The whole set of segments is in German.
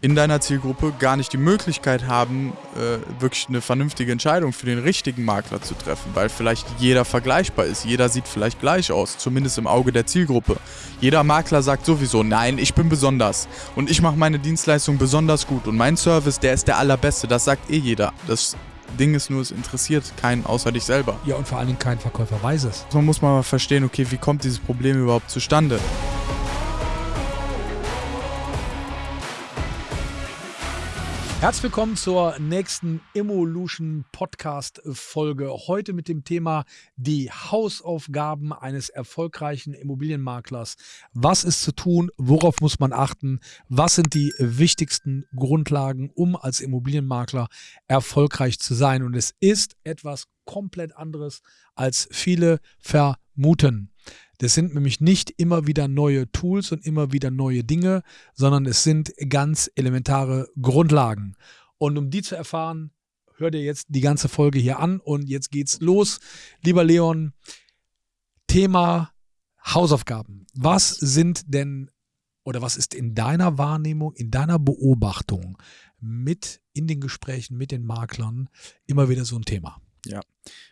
in deiner Zielgruppe gar nicht die Möglichkeit haben, äh, wirklich eine vernünftige Entscheidung für den richtigen Makler zu treffen, weil vielleicht jeder vergleichbar ist. Jeder sieht vielleicht gleich aus, zumindest im Auge der Zielgruppe. Jeder Makler sagt sowieso, nein, ich bin besonders und ich mache meine Dienstleistung besonders gut und mein Service, der ist der allerbeste. Das sagt eh jeder. Das Ding ist nur, es interessiert keinen außer dich selber. Ja, und vor allen Dingen kein Verkäufer weiß es. Man muss mal verstehen, okay, wie kommt dieses Problem überhaupt zustande? Herzlich willkommen zur nächsten Evolution Podcast Folge. Heute mit dem Thema die Hausaufgaben eines erfolgreichen Immobilienmaklers. Was ist zu tun? Worauf muss man achten? Was sind die wichtigsten Grundlagen, um als Immobilienmakler erfolgreich zu sein? Und es ist etwas komplett anderes, als viele vermuten. Das sind nämlich nicht immer wieder neue Tools und immer wieder neue Dinge, sondern es sind ganz elementare Grundlagen. Und um die zu erfahren, hört ihr jetzt die ganze Folge hier an und jetzt geht's los. Lieber Leon, Thema Hausaufgaben. Was sind denn oder was ist in deiner Wahrnehmung, in deiner Beobachtung mit in den Gesprächen mit den Maklern immer wieder so ein Thema? Ja,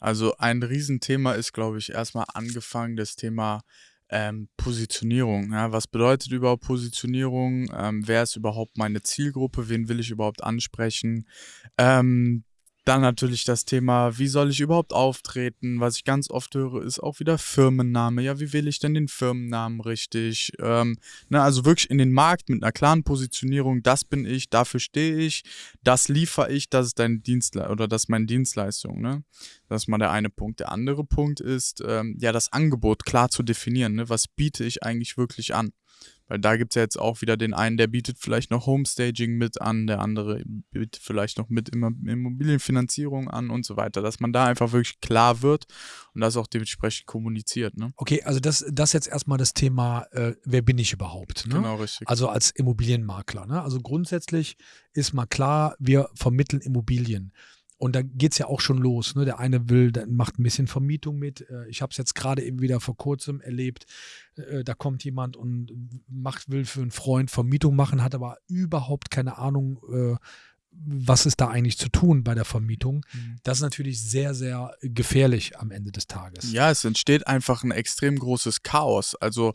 also ein Riesenthema ist, glaube ich, erstmal angefangen das Thema ähm, Positionierung. Ja, was bedeutet überhaupt Positionierung? Ähm, wer ist überhaupt meine Zielgruppe? Wen will ich überhaupt ansprechen? Ähm, dann natürlich das Thema, wie soll ich überhaupt auftreten? Was ich ganz oft höre, ist auch wieder Firmenname. Ja, wie wähle ich denn den Firmennamen richtig? Ähm, ne, also wirklich in den Markt mit einer klaren Positionierung, das bin ich, dafür stehe ich, das liefere ich, das ist dein Dienstle oder das ist meine Dienstleistung. Ne? Das ist mal der eine Punkt. Der andere Punkt ist, ähm, ja, das Angebot klar zu definieren. Ne? Was biete ich eigentlich wirklich an? Weil da gibt es ja jetzt auch wieder den einen, der bietet vielleicht noch Homestaging mit an, der andere bietet vielleicht noch mit Immobilienfinanzierung an und so weiter, dass man da einfach wirklich klar wird und das auch dementsprechend kommuniziert. Ne? Okay, also das, das jetzt erstmal das Thema, äh, wer bin ich überhaupt? Ne? Genau, richtig. Also als Immobilienmakler. Ne? Also grundsätzlich ist mal klar, wir vermitteln Immobilien. Und da geht es ja auch schon los. Ne? Der eine will, der macht ein bisschen Vermietung mit. Äh, ich habe es jetzt gerade eben wieder vor kurzem erlebt. Äh, da kommt jemand und macht, will für einen Freund Vermietung machen, hat aber überhaupt keine Ahnung, äh, was ist da eigentlich zu tun bei der Vermietung. Mhm. Das ist natürlich sehr, sehr gefährlich am Ende des Tages. Ja, es entsteht einfach ein extrem großes Chaos. Also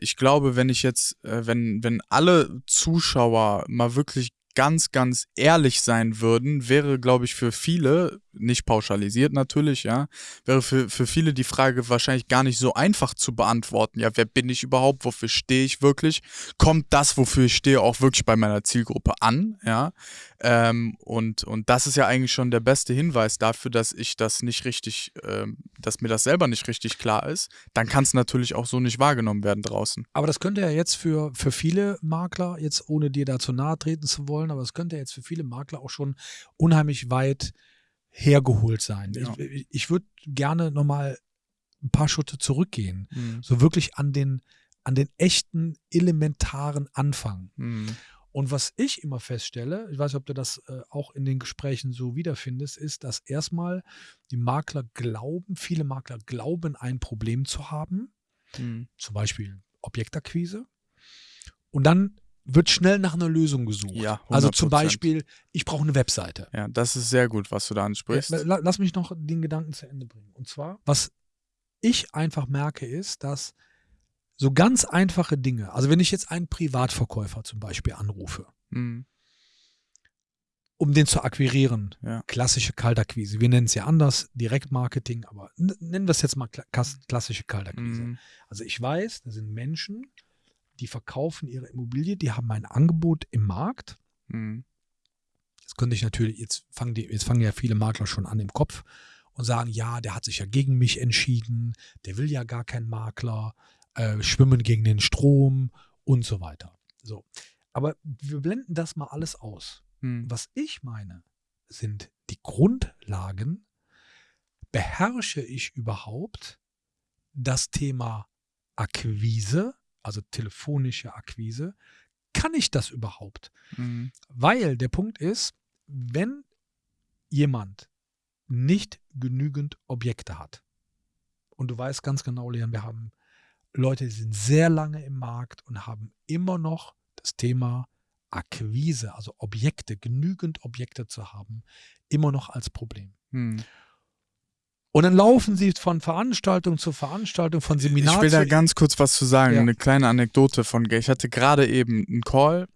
ich glaube, wenn ich jetzt, wenn, wenn alle Zuschauer mal wirklich ganz, ganz ehrlich sein würden, wäre, glaube ich, für viele, nicht pauschalisiert natürlich, ja, wäre für, für viele die Frage wahrscheinlich gar nicht so einfach zu beantworten. Ja, wer bin ich überhaupt? Wofür stehe ich wirklich? Kommt das, wofür ich stehe, auch wirklich bei meiner Zielgruppe an? Ja, ähm, und, und das ist ja eigentlich schon der beste Hinweis dafür, dass ich das nicht richtig, ähm, dass mir das selber nicht richtig klar ist. Dann kann es natürlich auch so nicht wahrgenommen werden draußen. Aber das könnte ja jetzt für, für viele Makler, jetzt ohne dir dazu nahe treten zu wollen, aber es könnte ja jetzt für viele Makler auch schon unheimlich weit hergeholt sein. Ja. Ich, ich würde gerne nochmal ein paar Schritte zurückgehen. Mhm. So wirklich an den, an den echten, elementaren Anfang. Mhm. Und was ich immer feststelle, ich weiß nicht, ob du das äh, auch in den Gesprächen so wiederfindest, ist, dass erstmal die Makler glauben, viele Makler glauben, ein Problem zu haben, mhm. zum Beispiel Objektakquise. Und dann wird schnell nach einer Lösung gesucht. Ja, 100%. Also zum Beispiel, ich brauche eine Webseite. Ja, das ist sehr gut, was du da ansprichst. Ja, lass mich noch den Gedanken zu Ende bringen. Und zwar, was ich einfach merke, ist, dass so ganz einfache Dinge, also wenn ich jetzt einen Privatverkäufer zum Beispiel anrufe, mhm. um den zu akquirieren, ja. klassische Kaltakquise, wir nennen es ja anders, Direktmarketing, aber nennen wir es jetzt mal klassische Kaltakquise. Mhm. Also ich weiß, da sind Menschen, die verkaufen ihre Immobilie, die haben ein Angebot im Markt. Mhm. Jetzt könnte ich natürlich, jetzt fangen, die, jetzt fangen ja viele Makler schon an im Kopf und sagen, ja, der hat sich ja gegen mich entschieden, der will ja gar keinen Makler, äh, schwimmen gegen den Strom und so weiter. So. Aber wir blenden das mal alles aus. Hm. Was ich meine, sind die Grundlagen. Beherrsche ich überhaupt das Thema Akquise, also telefonische Akquise? Kann ich das überhaupt? Mhm. Weil der Punkt ist, wenn jemand nicht genügend Objekte hat, und du weißt ganz genau, Leon, wir haben Leute, die sind sehr lange im Markt und haben immer noch das Thema Akquise, also Objekte, genügend Objekte zu haben, immer noch als Problem. Hm. Und dann laufen sie von Veranstaltung zu Veranstaltung, von Seminar Ich will da ganz kurz was zu sagen, ja. eine kleine Anekdote von, ich hatte gerade eben einen Call,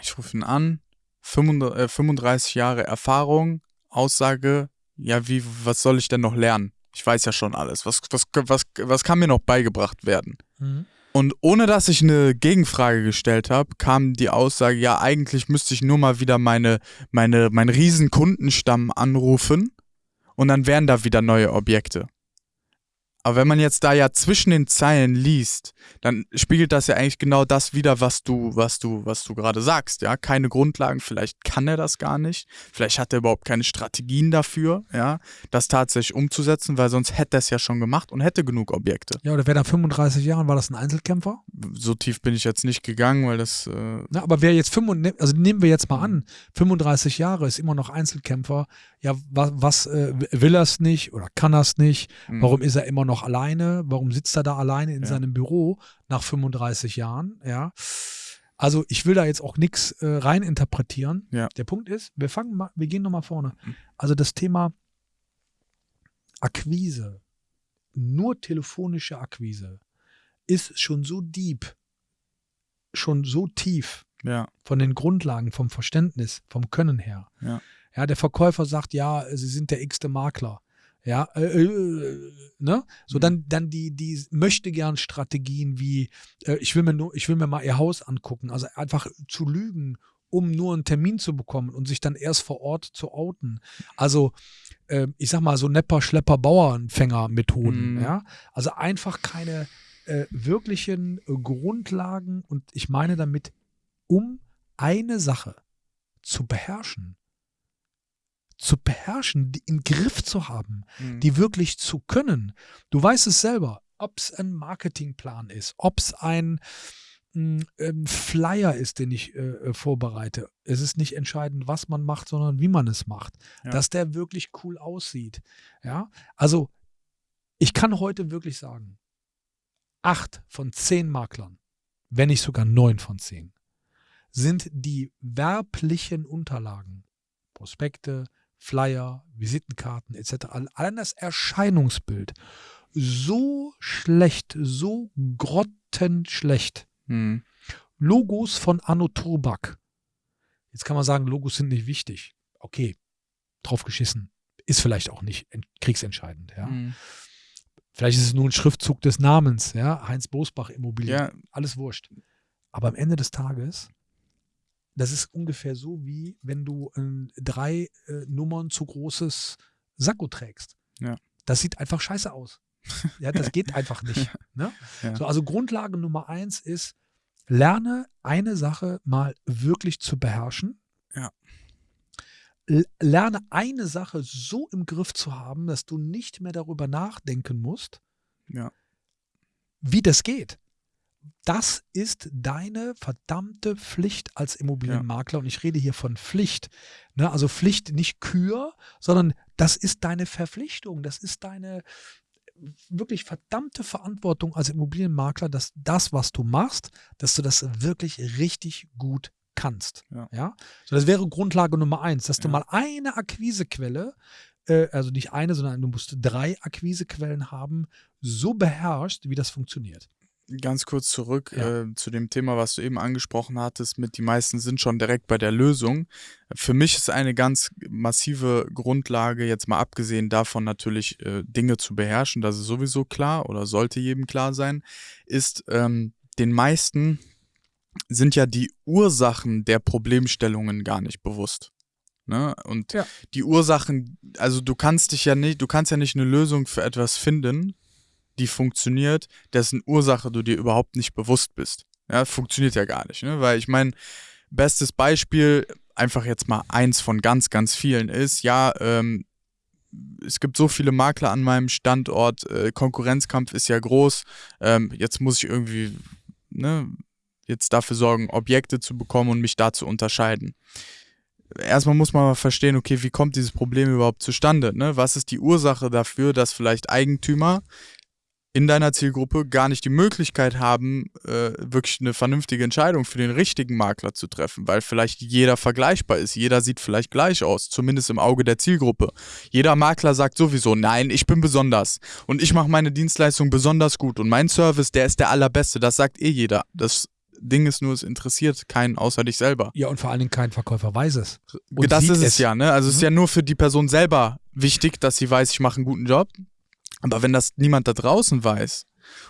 ich rufe ihn an, 35 äh, Jahre Erfahrung, Aussage, ja, wie, was soll ich denn noch lernen? Ich weiß ja schon alles. Was, was, was, was kann mir noch beigebracht werden? Mhm. Und ohne dass ich eine Gegenfrage gestellt habe, kam die Aussage, ja, eigentlich müsste ich nur mal wieder meine, meine, meinen riesen Kundenstamm anrufen und dann wären da wieder neue Objekte. Aber wenn man jetzt da ja zwischen den Zeilen liest, dann spiegelt das ja eigentlich genau das wieder, was du, was du, was du gerade sagst, ja. Keine Grundlagen, vielleicht kann er das gar nicht, vielleicht hat er überhaupt keine Strategien dafür, ja, das tatsächlich umzusetzen, weil sonst hätte er es ja schon gemacht und hätte genug Objekte. Ja, oder wäre nach 35 Jahren, war das ein Einzelkämpfer? So tief bin ich jetzt nicht gegangen, weil das. Äh Na, aber wer jetzt 35, also nehmen wir jetzt mal an, 35 Jahre ist immer noch Einzelkämpfer, ja, was, was äh, will er es nicht oder kann er es nicht? Mhm. Warum ist er immer noch alleine? Warum sitzt er da alleine in ja. seinem Büro nach 35 Jahren? Ja. Also ich will da jetzt auch nichts äh, reininterpretieren. Ja. Der Punkt ist, wir fangen mal, wir gehen nochmal vorne. Mhm. Also das Thema Akquise, nur telefonische Akquise, ist schon so deep, schon so tief ja. von den Grundlagen, vom Verständnis, vom Können her. Ja ja, der Verkäufer sagt, ja, sie sind der x-te Makler. Ja, äh, äh, ne? So mhm. dann, dann die, die möchte gern Strategien wie, äh, ich will mir nur, ich will mir mal ihr Haus angucken. Also einfach zu lügen, um nur einen Termin zu bekommen und sich dann erst vor Ort zu outen. Also, äh, ich sag mal, so Nepper, Schlepper, Bauernfänger-Methoden, mhm. ja. Also einfach keine äh, wirklichen äh, Grundlagen und ich meine damit, um eine Sache zu beherrschen, zu beherrschen, die im Griff zu haben, mhm. die wirklich zu können. Du weißt es selber, ob es ein Marketingplan ist, ob es ein, ein, hm, Flyer ist, den ich äh, äh, vorbereite. Es ist nicht entscheidend, was man macht, sondern wie man es macht. Ja. Dass der wirklich cool aussieht. Ja, also ich kann heute wirklich sagen, acht von zehn Maklern, wenn nicht sogar neun von zehn, sind die werblichen Unterlagen, Prospekte, Flyer, Visitenkarten etc. Allein das Erscheinungsbild so schlecht, so grottenschlecht. Hm. Logos von Anno Turbak. Jetzt kann man sagen, Logos sind nicht wichtig. Okay, drauf geschissen. Ist vielleicht auch nicht kriegsentscheidend. Ja. Hm. Vielleicht ist es nur ein Schriftzug des Namens, ja, Heinz Bosbach Immobilien, ja. alles wurscht. Aber am Ende des Tages das ist ungefähr so, wie wenn du äh, drei äh, Nummern zu großes Sakko trägst. Ja. Das sieht einfach scheiße aus. Ja, das geht einfach nicht. Ne? Ja. So, also Grundlage Nummer eins ist, lerne eine Sache mal wirklich zu beherrschen. Ja. Lerne eine Sache so im Griff zu haben, dass du nicht mehr darüber nachdenken musst, ja. wie das geht das ist deine verdammte Pflicht als Immobilienmakler. Ja. Und ich rede hier von Pflicht. Ne? Also Pflicht nicht Kür, sondern das ist deine Verpflichtung. Das ist deine wirklich verdammte Verantwortung als Immobilienmakler, dass das, was du machst, dass du das wirklich richtig gut kannst. Ja. ja? So, das wäre Grundlage Nummer eins, dass du mal eine Akquisequelle äh, also nicht eine, sondern du musst drei Akquisequellen haben, so beherrscht, wie das funktioniert ganz kurz zurück ja. äh, zu dem Thema, was du eben angesprochen hattest, mit die meisten sind schon direkt bei der Lösung. Für mich ist eine ganz massive Grundlage, jetzt mal abgesehen davon natürlich äh, Dinge zu beherrschen, das ist sowieso klar oder sollte jedem klar sein, ist ähm, den meisten sind ja die Ursachen der Problemstellungen gar nicht bewusst. Ne? Und ja. die Ursachen, also du kannst dich ja nicht, du kannst ja nicht eine Lösung für etwas finden, die funktioniert, dessen Ursache du dir überhaupt nicht bewusst bist. Ja, funktioniert ja gar nicht, ne? Weil ich meine, bestes Beispiel, einfach jetzt mal eins von ganz, ganz vielen ist, ja, ähm, es gibt so viele Makler an meinem Standort, äh, Konkurrenzkampf ist ja groß, ähm, jetzt muss ich irgendwie, ne, jetzt dafür sorgen, Objekte zu bekommen und mich da zu unterscheiden. Erstmal muss man mal verstehen, okay, wie kommt dieses Problem überhaupt zustande? Ne? Was ist die Ursache dafür, dass vielleicht Eigentümer in deiner Zielgruppe gar nicht die Möglichkeit haben, äh, wirklich eine vernünftige Entscheidung für den richtigen Makler zu treffen, weil vielleicht jeder vergleichbar ist. Jeder sieht vielleicht gleich aus, zumindest im Auge der Zielgruppe. Jeder Makler sagt sowieso, nein, ich bin besonders und ich mache meine Dienstleistung besonders gut und mein Service, der ist der allerbeste. Das sagt eh jeder. Das Ding ist nur, es interessiert keinen außer dich selber. Ja, und vor allen Dingen kein Verkäufer weiß es. das ist es ja, ne? Also mhm. es ist mhm. ja nur für die Person selber wichtig, dass sie weiß, ich mache einen guten Job. Aber wenn das niemand da draußen weiß,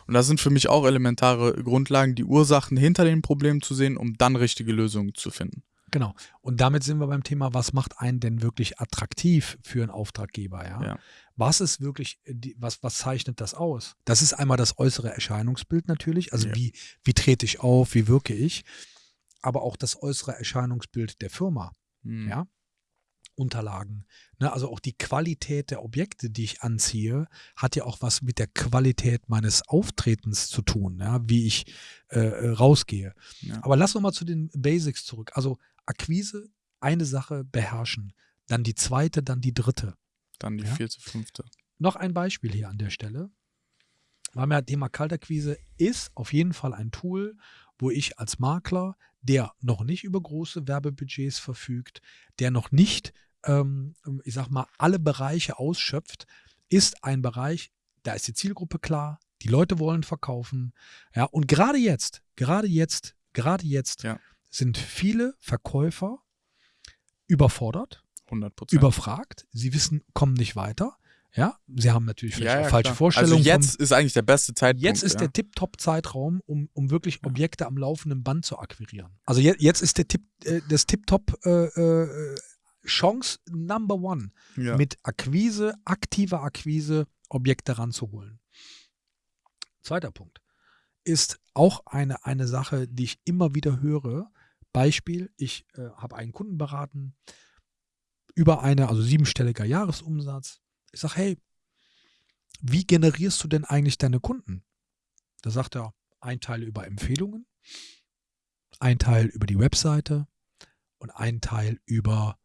und das sind für mich auch elementare Grundlagen, die Ursachen hinter den Problemen zu sehen, um dann richtige Lösungen zu finden. Genau. Und damit sind wir beim Thema, was macht einen denn wirklich attraktiv für einen Auftraggeber? Ja? ja. Was ist wirklich, was, was zeichnet das aus? Das ist einmal das äußere Erscheinungsbild natürlich. Also ja. wie, wie trete ich auf, wie wirke ich? Aber auch das äußere Erscheinungsbild der Firma. Mhm. Ja. Unterlagen. Ne? Also auch die Qualität der Objekte, die ich anziehe, hat ja auch was mit der Qualität meines Auftretens zu tun, ja? wie ich äh, äh rausgehe. Ja. Aber lass uns mal zu den Basics zurück. Also Akquise, eine Sache beherrschen, dann die zweite, dann die dritte. Dann die ja? vierte, fünfte. Noch ein Beispiel hier an der Stelle. Wir haben ja Thema Kaltakquise ist auf jeden Fall ein Tool, wo ich als Makler der noch nicht über große Werbebudgets verfügt, der noch nicht, ähm, ich sag mal, alle Bereiche ausschöpft, ist ein Bereich, da ist die Zielgruppe klar, die Leute wollen verkaufen. Ja, und gerade jetzt, gerade jetzt, gerade jetzt ja. sind viele Verkäufer überfordert, 100%. überfragt. Sie wissen, kommen nicht weiter. Ja, sie haben natürlich vielleicht ja, ja, falsche klar. Vorstellungen. Also jetzt von, ist eigentlich der beste Zeitpunkt. Jetzt ist ja. der Tip-Top-Zeitraum, um, um wirklich Objekte am laufenden Band zu akquirieren. Also je, jetzt ist der Tip, äh, das Tip-Top äh, äh, Chance Number One, mit Akquise, aktiver Akquise Objekte ranzuholen. Zweiter Punkt ist auch eine, eine Sache, die ich immer wieder höre. Beispiel, ich äh, habe einen Kunden beraten, über eine, also siebenstelliger Jahresumsatz, ich sage, hey, wie generierst du denn eigentlich deine Kunden? Da sagt er, ein Teil über Empfehlungen, ein Teil über die Webseite und ein Teil über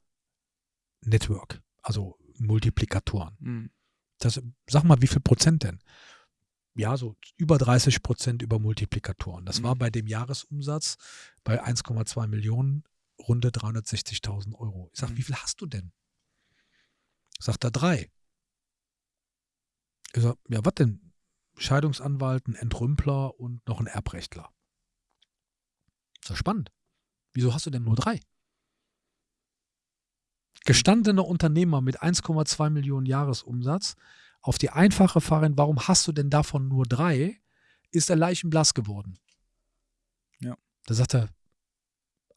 Network, also Multiplikatoren. Mhm. Das, sag mal, wie viel Prozent denn? Ja, so über 30 Prozent über Multiplikatoren. Das war bei dem Jahresumsatz bei 1,2 Millionen runde 360.000 Euro. Ich sage, mhm. wie viel hast du denn? Sagt er drei. Ich sage, ja, was denn? Scheidungsanwalt, ein Entrümpler und noch ein Erbrechtler. Ist doch spannend. Wieso hast du denn nur drei? Gestandener Unternehmer mit 1,2 Millionen Jahresumsatz auf die einfache Frage, warum hast du denn davon nur drei, ist er leichenblass geworden. Ja. Da sagt er,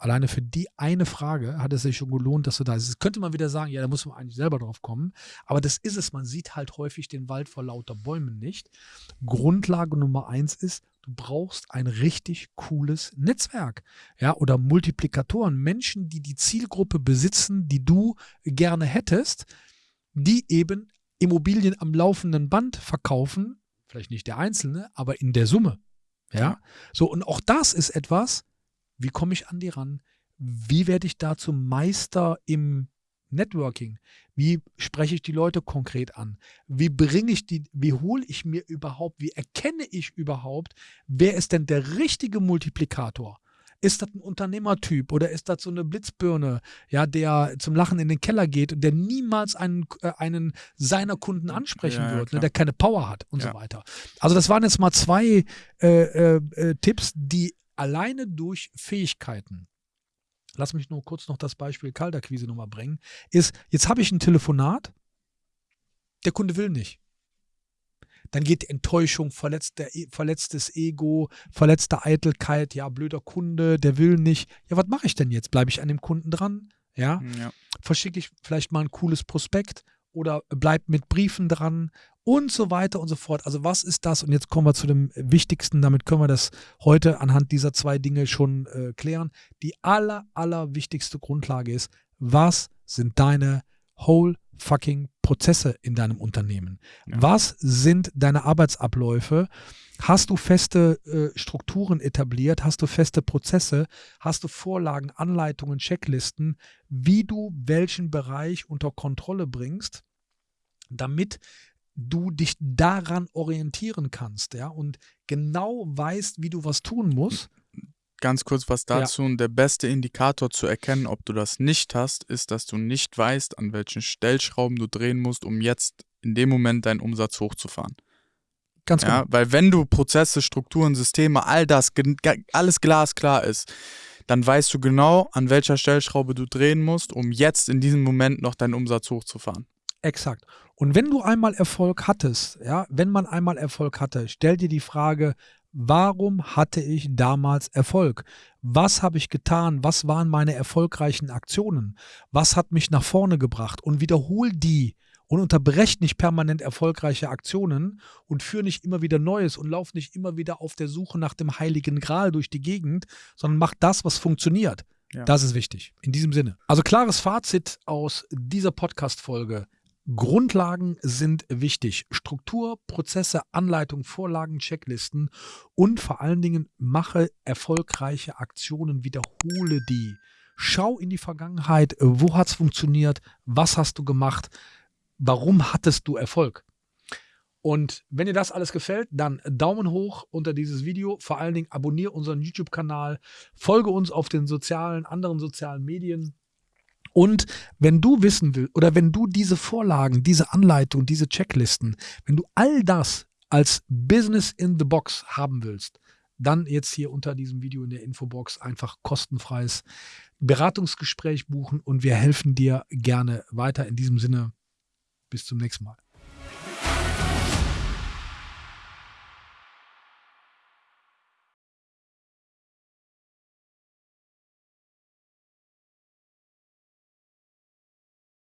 Alleine für die eine Frage hat es sich schon gelohnt, dass du da bist. Das könnte man wieder sagen, ja, da muss man eigentlich selber drauf kommen. Aber das ist es. Man sieht halt häufig den Wald vor lauter Bäumen nicht. Grundlage Nummer eins ist, du brauchst ein richtig cooles Netzwerk. Ja, oder Multiplikatoren. Menschen, die die Zielgruppe besitzen, die du gerne hättest, die eben Immobilien am laufenden Band verkaufen. Vielleicht nicht der Einzelne, aber in der Summe. Ja, so und auch das ist etwas, wie komme ich an die ran? Wie werde ich da zum Meister im Networking? Wie spreche ich die Leute konkret an? Wie bringe ich die, wie hole ich mir überhaupt, wie erkenne ich überhaupt, wer ist denn der richtige Multiplikator? Ist das ein Unternehmertyp oder ist das so eine Blitzbirne, ja, der zum Lachen in den Keller geht und der niemals einen, äh, einen seiner Kunden ansprechen ja, wird, ne, der keine Power hat und ja. so weiter. Also das waren jetzt mal zwei äh, äh, äh Tipps, die alleine durch Fähigkeiten, lass mich nur kurz noch das Beispiel Kalterquise nochmal bringen, ist, jetzt habe ich ein Telefonat, der Kunde will nicht. Dann geht Enttäuschung, verletzter, e, verletztes Ego, verletzte Eitelkeit, ja, blöder Kunde, der will nicht. Ja, was mache ich denn jetzt? Bleibe ich an dem Kunden dran? Ja? ja. Verschicke ich vielleicht mal ein cooles Prospekt oder bleibe mit Briefen dran und so weiter und so fort. Also was ist das? Und jetzt kommen wir zu dem Wichtigsten, damit können wir das heute anhand dieser zwei Dinge schon äh, klären. Die aller, aller wichtigste Grundlage ist, was sind deine whole fucking Prozesse in deinem Unternehmen? Ja. Was sind deine Arbeitsabläufe? Hast du feste äh, Strukturen etabliert? Hast du feste Prozesse? Hast du Vorlagen, Anleitungen, Checklisten, wie du welchen Bereich unter Kontrolle bringst, damit du dich daran orientieren kannst, ja, und genau weißt, wie du was tun musst. Ganz kurz was dazu. Ja. Der beste Indikator zu erkennen, ob du das nicht hast, ist, dass du nicht weißt, an welchen Stellschrauben du drehen musst, um jetzt in dem Moment deinen Umsatz hochzufahren. Ganz genau. Ja, weil wenn du Prozesse, Strukturen, Systeme, all das, alles glasklar ist, dann weißt du genau, an welcher Stellschraube du drehen musst, um jetzt in diesem Moment noch deinen Umsatz hochzufahren. Exakt. Und wenn du einmal Erfolg hattest, ja, wenn man einmal Erfolg hatte, stell dir die Frage, warum hatte ich damals Erfolg? Was habe ich getan? Was waren meine erfolgreichen Aktionen? Was hat mich nach vorne gebracht? Und wiederhol die und unterbrecht nicht permanent erfolgreiche Aktionen und führ nicht immer wieder Neues und lauf nicht immer wieder auf der Suche nach dem heiligen Gral durch die Gegend, sondern mach das, was funktioniert. Ja. Das ist wichtig. In diesem Sinne. Also klares Fazit aus dieser Podcast-Folge. Grundlagen sind wichtig. Struktur, Prozesse, Anleitung, Vorlagen, Checklisten und vor allen Dingen mache erfolgreiche Aktionen, wiederhole die. Schau in die Vergangenheit, wo hat es funktioniert, was hast du gemacht, warum hattest du Erfolg? Und wenn dir das alles gefällt, dann Daumen hoch unter dieses Video. Vor allen Dingen abonniere unseren YouTube-Kanal, folge uns auf den sozialen, anderen sozialen Medien. Und wenn du wissen willst oder wenn du diese Vorlagen, diese Anleitung, diese Checklisten, wenn du all das als Business in the Box haben willst, dann jetzt hier unter diesem Video in der Infobox einfach kostenfreies Beratungsgespräch buchen und wir helfen dir gerne weiter. In diesem Sinne, bis zum nächsten Mal.